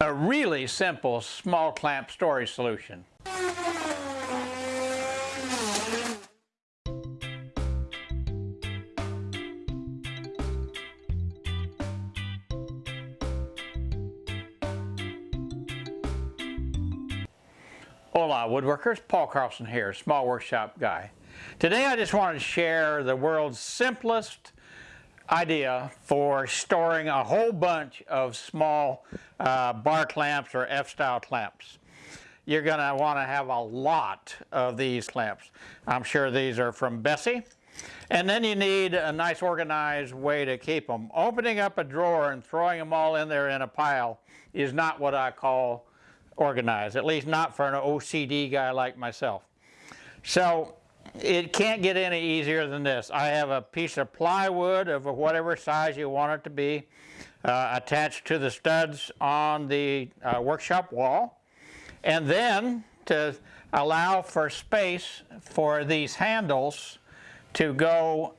A really simple small clamp storage solution. Hola woodworkers, Paul Carlson here, small workshop guy. Today I just wanted to share the world's simplest idea for storing a whole bunch of small uh, bar clamps or F-style clamps. You're going to want to have a lot of these clamps. I'm sure these are from Bessey. And then you need a nice organized way to keep them. Opening up a drawer and throwing them all in there in a pile is not what I call organized, at least not for an OCD guy like myself. So it can't get any easier than this. I have a piece of plywood of whatever size you want it to be uh, attached to the studs on the uh, workshop wall. And then to allow for space for these handles to go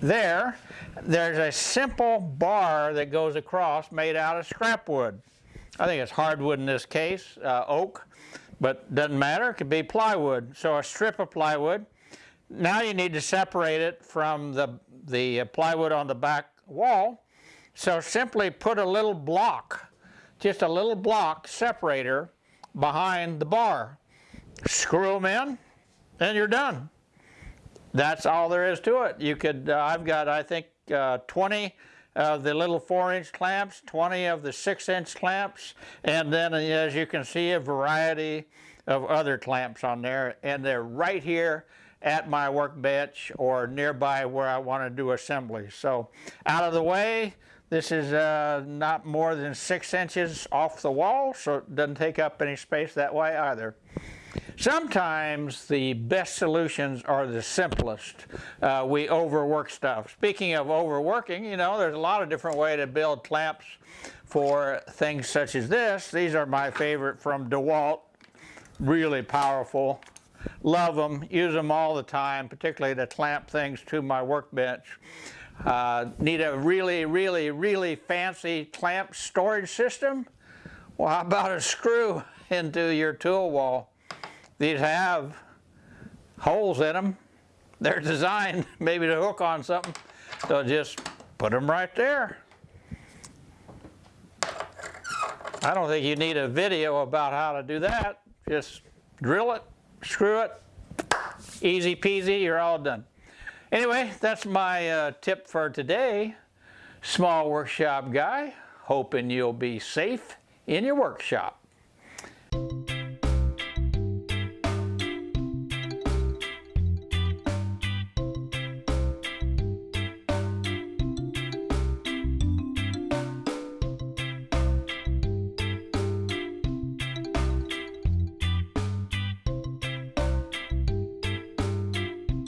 there, there's a simple bar that goes across made out of scrap wood. I think it's hardwood in this case, uh, oak but doesn't matter, it could be plywood. So a strip of plywood. Now you need to separate it from the, the plywood on the back wall. So simply put a little block, just a little block separator behind the bar. Screw them in, and you're done. That's all there is to it. You could, uh, I've got, I think, uh, 20 of the little 4-inch clamps, 20 of the 6-inch clamps, and then as you can see a variety of other clamps on there, and they're right here at my workbench or nearby where I want to do assembly. So out of the way, this is uh, not more than 6 inches off the wall, so it doesn't take up any space that way either. Sometimes the best solutions are the simplest. Uh, we overwork stuff. Speaking of overworking, you know, there's a lot of different ways to build clamps for things such as this. These are my favorite from DeWalt. Really powerful. Love them. Use them all the time, particularly to clamp things to my workbench. Uh, need a really, really, really fancy clamp storage system? Well, how about a screw into your tool wall? These have holes in them. They're designed maybe to hook on something. So just put them right there. I don't think you need a video about how to do that. Just drill it, screw it, easy peasy, you're all done. Anyway, that's my uh, tip for today. Small workshop guy, hoping you'll be safe in your workshop.